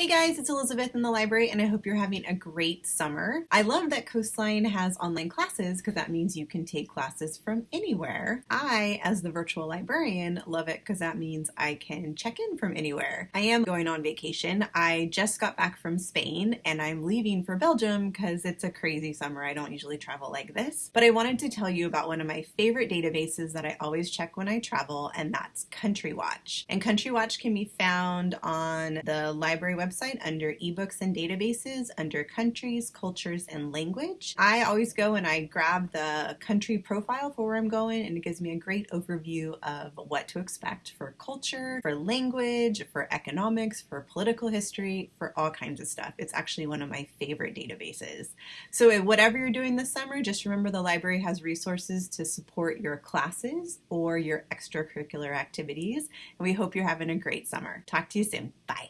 Hey guys, it's Elizabeth in the library and I hope you're having a great summer. I love that Coastline has online classes because that means you can take classes from anywhere. I, as the virtual librarian, love it because that means I can check in from anywhere. I am going on vacation. I just got back from Spain and I'm leaving for Belgium because it's a crazy summer. I don't usually travel like this. But I wanted to tell you about one of my favorite databases that I always check when I travel and that's Country Watch. And Country Watch can be found on the library website website under ebooks and databases under countries, cultures, and language. I always go and I grab the country profile for where I'm going and it gives me a great overview of what to expect for culture, for language, for economics, for political history, for all kinds of stuff. It's actually one of my favorite databases. So whatever you're doing this summer, just remember the library has resources to support your classes or your extracurricular activities. And we hope you're having a great summer. Talk to you soon. Bye.